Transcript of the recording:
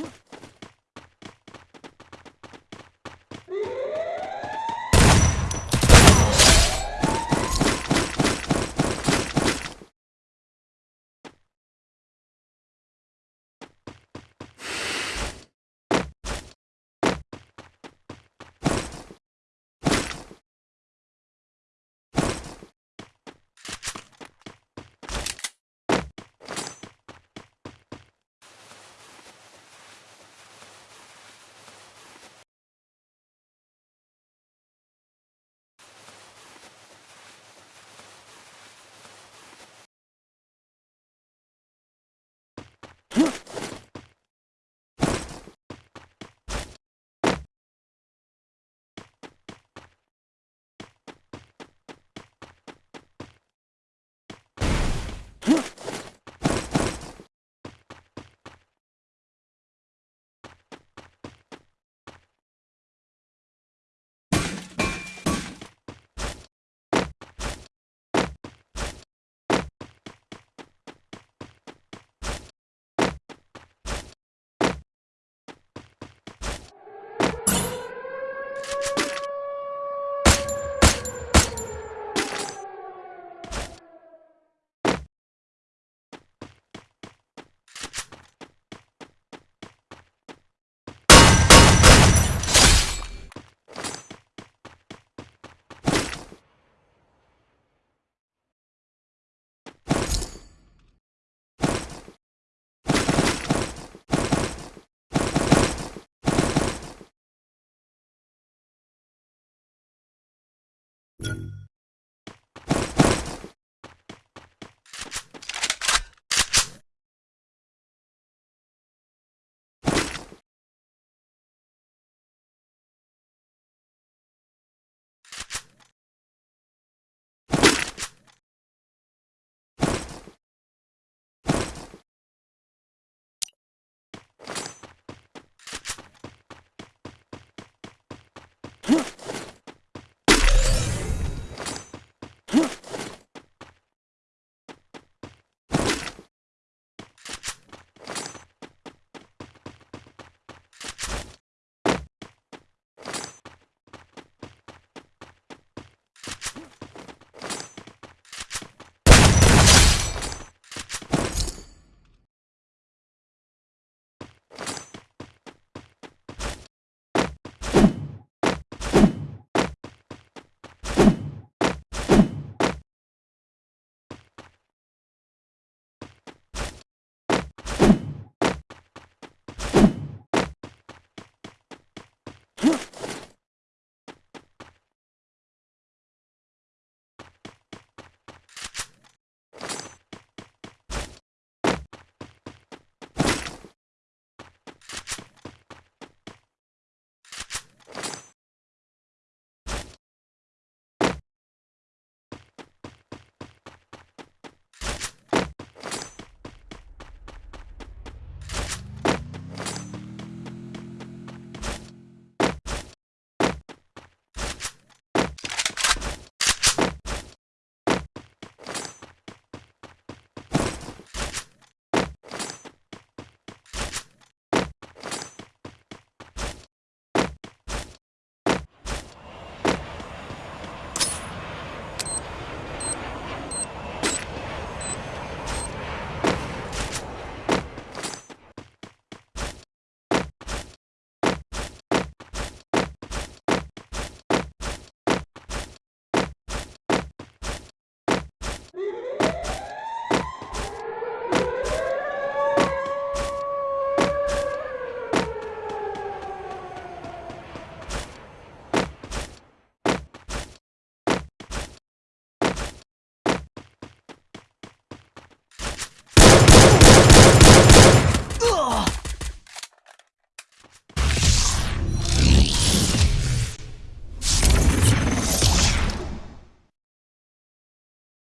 Huh? Huh?